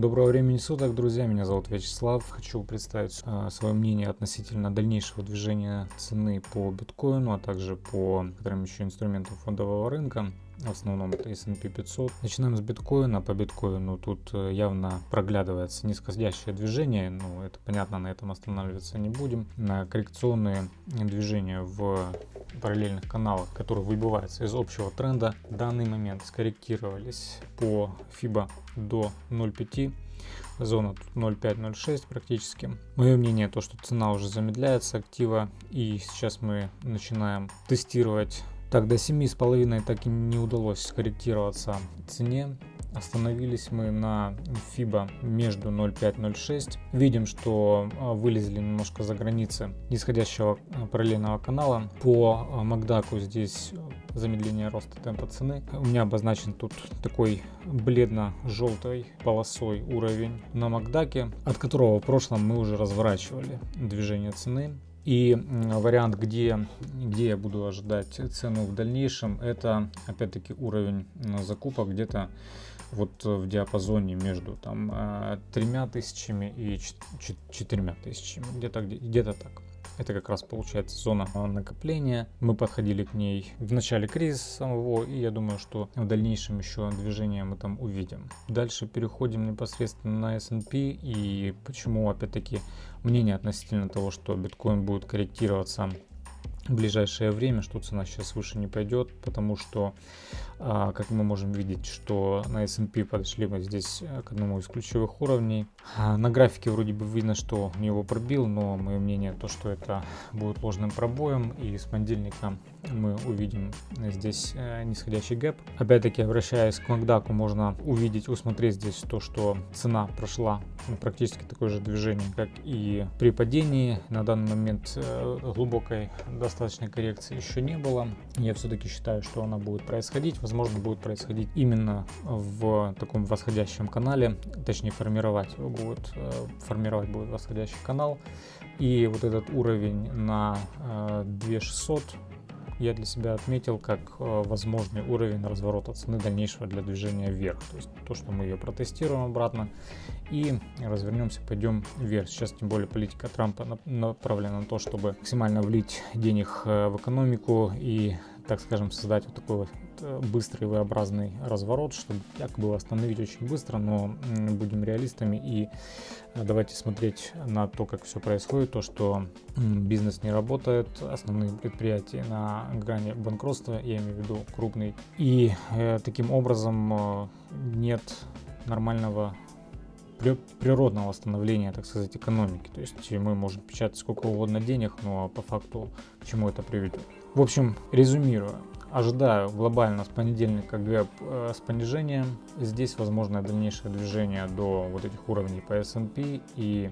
Доброго времени суток, друзья. Меня зовут Вячеслав. Хочу представить э, свое мнение относительно дальнейшего движения цены по биткоину, а также по некоторым еще инструментам фондового рынка. Основном это S&P 500. Начинаем с биткоина. По биткоину тут э, явно проглядывается нисходящее движение. Ну, это понятно, на этом останавливаться не будем. На коррекционные движения в параллельных каналах, которые выбиваются из общего тренда, в данный момент скорректировались по FIBA до 0.5 зона тут 0.5-0.6 практически. Мое мнение то, что цена уже замедляется актива и сейчас мы начинаем тестировать. Так, до 7,5 так и не удалось скорректироваться цене. Остановились мы на FIBA между 0.5-0.6. Видим, что а, вылезли немножко за границы нисходящего а, параллельного канала. По Макдаку здесь замедление роста темпа цены. У меня обозначен тут такой бледно-желтой полосой уровень на Макдаке, от которого в прошлом мы уже разворачивали движение цены. И вариант, где, где я буду ожидать цену в дальнейшем, это опять-таки уровень закупок где-то вот в диапазоне между там э, тремя тысячами и четырьмя тысячами, где-то где-то так. Это как раз получается зона накопления. Мы подходили к ней в начале кризиса самого, и я думаю, что в дальнейшем еще движение мы там увидим. Дальше переходим непосредственно на S&P и почему опять-таки мнение относительно того, что биткоин будет корректироваться в ближайшее время, что цена сейчас выше не пойдет, потому что, а, как мы можем видеть, что на S&P подошли мы здесь э, к одному из ключевых уровней. А, на графике вроде бы видно, что его пробил, но мое мнение то, что это будет ложным пробоем, и с понедельника мы увидим здесь э, нисходящий гэп. Опять-таки, обращаясь к Макдаку, можно увидеть, усмотреть здесь то, что цена прошла практически такое же движение, как и при падении. На данный момент э, глубокой достаточной коррекции еще не было. Я все-таки считаю, что она будет происходить. Возможно, будет происходить именно в таком восходящем канале, точнее формировать будет, э, формировать будет восходящий канал. И вот этот уровень на 2600 я для себя отметил как э, возможный уровень разворота цены дальнейшего для движения вверх. То есть то, что мы ее протестируем обратно и развернемся, пойдем вверх. Сейчас тем более политика Трампа направлена на то, чтобы максимально влить денег э, в экономику и так скажем, создать вот такой вот быстрый V-образный разворот, чтобы якобы восстановить очень быстро, но будем реалистами и э, давайте смотреть на то, как все происходит, то, что бизнес не работает, основные предприятия на грани банкротства, я имею в виду крупный, и э, таким образом э, нет нормального природного восстановления, так сказать, экономики. То есть мы можем печатать сколько угодно денег, но по факту к чему это приведет. В общем, резюмируя, ожидаю глобально с понедельника гэп э, с понижением. Здесь возможно дальнейшее движение до вот этих уровней по S&P и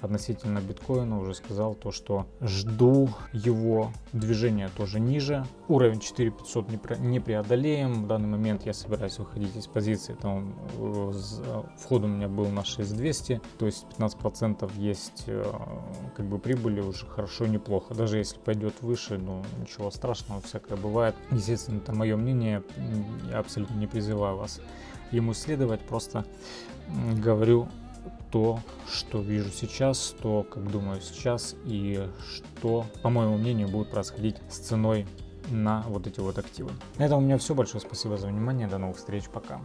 относительно биткоина уже сказал то, что жду его движения тоже ниже. Уровень 4500 не, преодолеем. В данный момент я собираюсь выходить из позиции. Там э, вход у меня был на 6200, то есть 15% есть э, как бы прибыли уже хорошо неплохо. Даже если пойдет выше, ну ничего страшного, всякое бывает. Естественно, это мое мнение. Я абсолютно не призываю вас ему следовать, просто говорю то, что вижу сейчас, то, как думаю сейчас и что, по моему мнению, будет происходить с ценой на вот эти вот активы. На этом у меня все. Большое спасибо за внимание. До новых встреч. Пока.